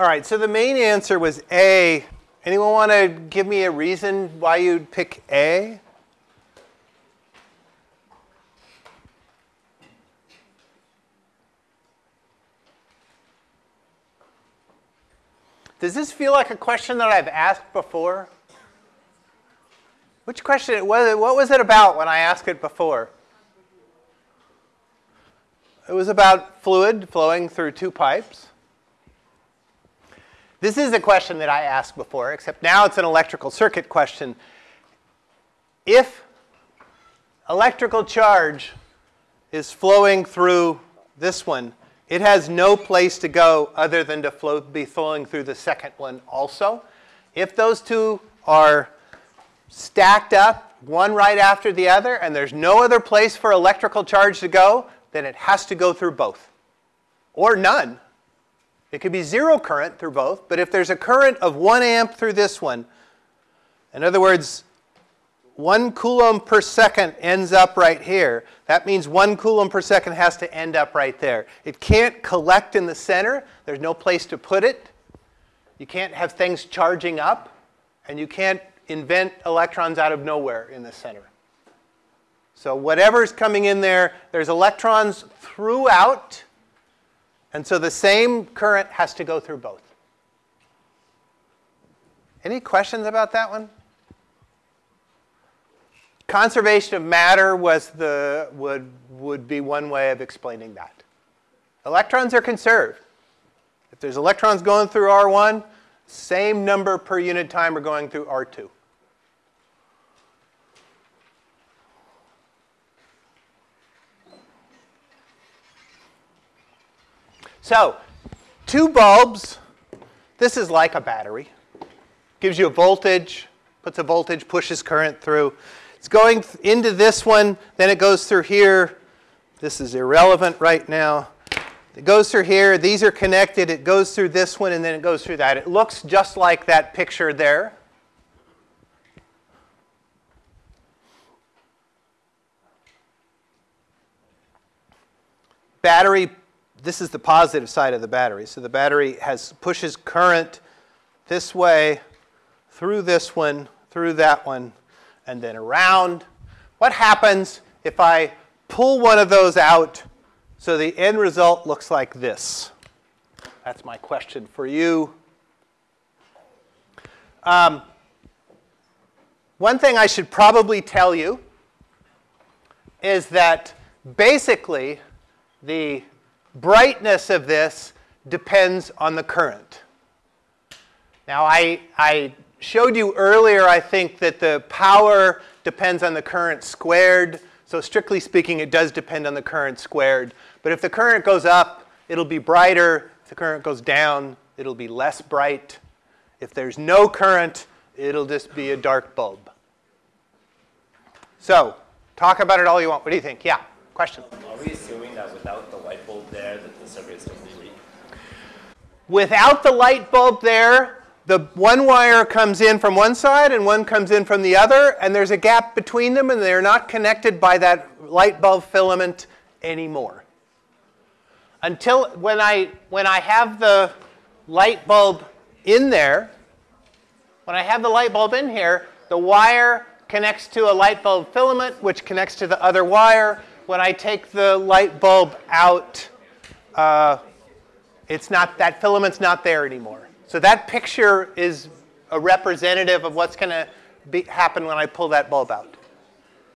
All right, so the main answer was A. Anyone want to give me a reason why you'd pick A? Does this feel like a question that I've asked before? Which question, what was it about when I asked it before? It was about fluid flowing through two pipes. This is a question that I asked before, except now it's an electrical circuit question. If electrical charge is flowing through this one, it has no place to go other than to flow, be flowing through the second one also. If those two are stacked up, one right after the other, and there's no other place for electrical charge to go, then it has to go through both, or none. It could be zero current through both, but if there's a current of 1 amp through this one, in other words, 1 coulomb per second ends up right here. That means 1 coulomb per second has to end up right there. It can't collect in the center. There's no place to put it. You can't have things charging up, and you can't invent electrons out of nowhere in the center. So whatever's coming in there, there's electrons throughout, and so the same current has to go through both. Any questions about that one? Conservation of matter was the, would, would be one way of explaining that. Electrons are conserved. If there's electrons going through R1, same number per unit time are going through R2. So, two bulbs. This is like a battery. Gives you a voltage, puts a voltage, pushes current through. It's going into this one, then it goes through here. This is irrelevant right now. It goes through here. These are connected. It goes through this one, and then it goes through that. It looks just like that picture there. Battery, this is the positive side of the battery. So the battery has pushes current this way, through this one, through that one, and then around. What happens if I pull one of those out so the end result looks like this? That's my question for you. Um, one thing I should probably tell you is that basically the brightness of this depends on the current. Now I, I showed you earlier, I think, that the power depends on the current squared. So strictly speaking, it does depend on the current squared. But if the current goes up, it'll be brighter. If the current goes down, it'll be less bright. If there's no current, it'll just be a dark bulb. So talk about it all you want. What do you think? Yeah, question? Are we assuming that without the light bulb Without the light bulb there, the one wire comes in from one side and one comes in from the other, and there's a gap between them, and they're not connected by that light bulb filament anymore. Until when I, when I have the light bulb in there, when I have the light bulb in here, the wire connects to a light bulb filament, which connects to the other wire. When I take the light bulb out, uh, it's not, that filament's not there anymore. So that picture is a representative of what's going to happen when I pull that bulb out.